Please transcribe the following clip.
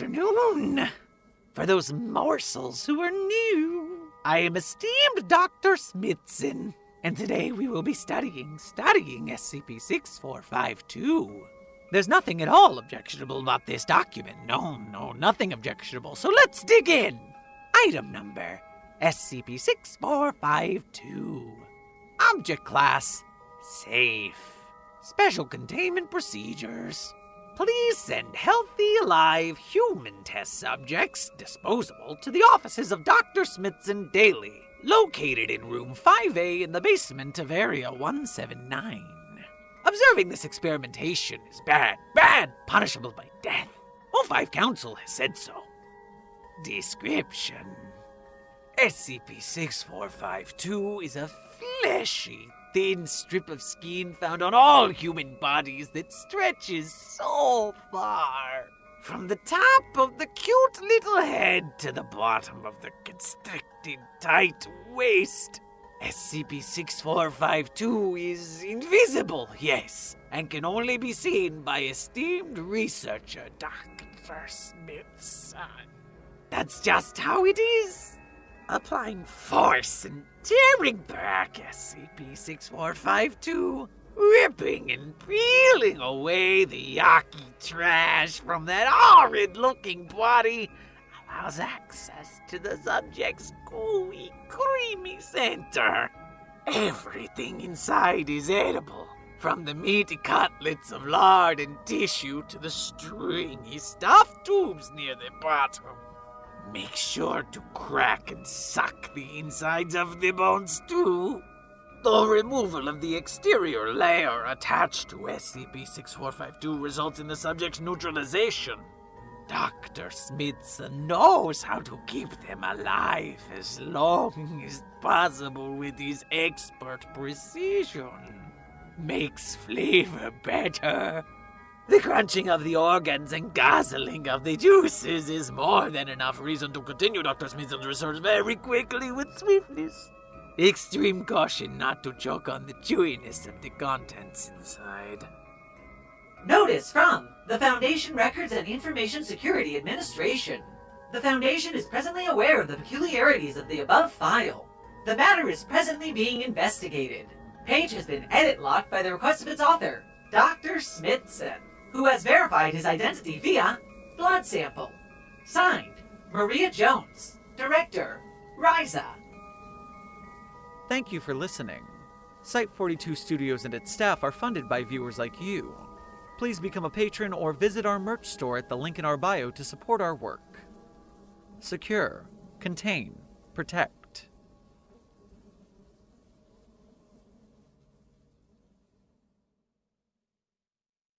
afternoon. For those morsels who are new, I am esteemed Dr. Smithson, and today we will be studying, studying SCP 6452. There's nothing at all objectionable about this document. No, no, nothing objectionable. So let's dig in. Item number SCP 6452. Object class Safe. Special containment procedures. Please send healthy, alive, human test subjects, disposable, to the offices of Dr. Smithson Daily, located in room 5A in the basement of Area 179. Observing this experimentation is bad, bad, punishable by death. O5 Council has said so. Description SCP 6452 is a fleshy, thin strip of skin found on all human bodies that stretches so far. From the top of the cute little head to the bottom of the constricted, tight waist. SCP 6452 is invisible, yes, and can only be seen by esteemed researcher Dr. Smithson. That's just how it is. Applying force and tearing back SCP 6452, ripping and peeling away the yucky trash from that horrid looking body allows access to the subject's gooey, creamy center. Everything inside is edible, from the meaty cutlets of lard and tissue to the stringy stuffed tubes near the bottom. Make sure to crack and suck the insides of the bones too. The removal of the exterior layer attached to SCP-6452 results in the subject's neutralization. Dr. Smithson knows how to keep them alive as long as possible with his expert precision. Makes flavor better. The crunching of the organs and guzzling of the juices is more than enough reason to continue Dr. Smithson's research very quickly with swiftness. Extreme caution not to choke on the chewiness of the contents inside. Notice from the Foundation Records and Information Security Administration. The Foundation is presently aware of the peculiarities of the above file. The matter is presently being investigated. Page has been edit locked by the request of its author, Dr. Smithson, who has verified his identity via blood sample. Signed, Maria Jones, Director, RAISA. Thank you for listening. Site 42 Studios and its staff are funded by viewers like you. Please become a patron or visit our merch store at the link in our bio to support our work. Secure, contain, protect.